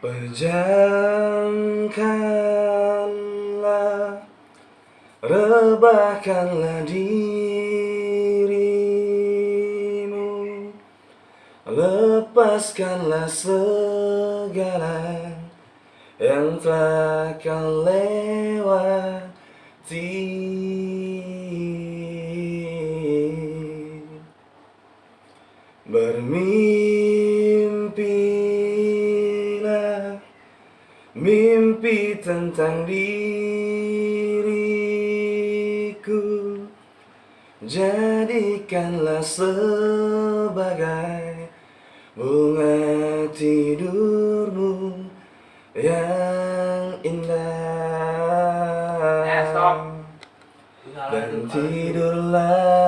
Pejamkanlah Rebahkanlah dirimu. Lepaskanlah segala Yang telah kau lewati. Bermimpilah Mimpi tentang diriku Jadikanlah sebagai Bunga tidurmu Yang indah Eh. Dan tidurlah